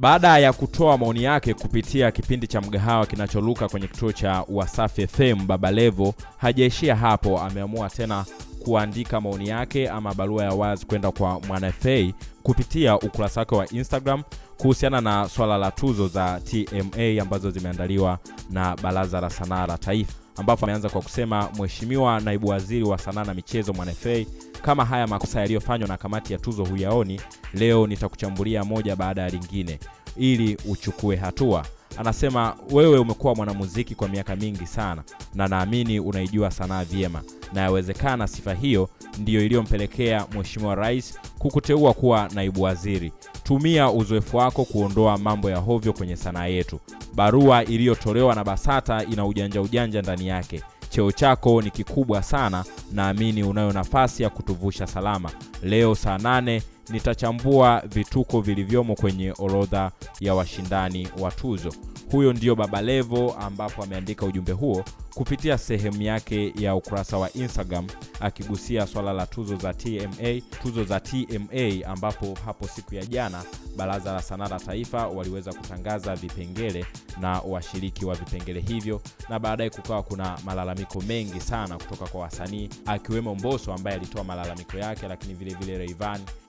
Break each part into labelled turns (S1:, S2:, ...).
S1: Baada ya kutoa maoni yake kupitia kipindi cha mgahawa kinacholuka kwenye kituo cha Wasafi FM, Baba Levo hajaishia hapo, ameamua tena kuandika maoni yake ama barua ya wazi kwenda kwa Mwana FA kupitia ukurasa wake wa Instagram kuhusiana na swala la tuzo za TMA ambazo zimeandaliwa na Baraza la Sanaa la Taifa, ambapo ameanza kwa kusema, Mheshimiwa Naibu Waziri wa Sanaa na Michezo Mwana FA, kama haya makosa yaliyofanywa na kamati ya tuzo huyaoni, leo nitakuchambulia moja baada ya lingine ili uchukue hatua. Anasema wewe umekuwa mwanamuziki kwa miaka mingi sana na naamini unaijua sanaa vyema, na yawezekana sifa hiyo ndiyo iliyompelekea Mheshimiwa Rais kukuteua kuwa naibu waziri. Tumia uzoefu wako kuondoa mambo ya hovyo kwenye sanaa yetu. Barua iliyotolewa na BASATA ina ujanja ujanja ndani yake. Cheo chako ni kikubwa sana, naamini unayo nafasi ya kutuvusha salama. Leo saa nane nitachambua vituko vilivyomo kwenye orodha ya washindani wa tuzo. Huyo ndio Baba Levo, ambapo ameandika ujumbe huo kupitia sehemu yake ya ukurasa wa Instagram akigusia swala la tuzo za TMA, tuzo za TMA, ambapo hapo siku ya jana Baraza la Sanaa la Taifa waliweza kutangaza vipengele na washiriki wa vipengele hivyo, na baadaye kukawa kuna malalamiko mengi sana kutoka kwa wasanii akiwemo mboso ambaye alitoa malalamiko yake, lakini vile vile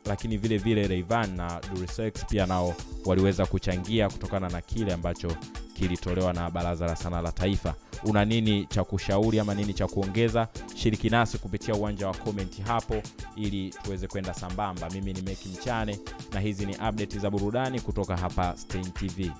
S1: lakini vile vile Rayvanny na Durisex pia nao waliweza kuchangia kutokana na kile ambacho kilitolewa na Baraza la Sanaa la Taifa. Una nini cha kushauri ama nini cha kuongeza? Shiriki nasi kupitia uwanja wa komenti hapo, ili tuweze kwenda sambamba. Mimi ni Meki Mchane na hizi ni update za burudani kutoka hapa Stein TV.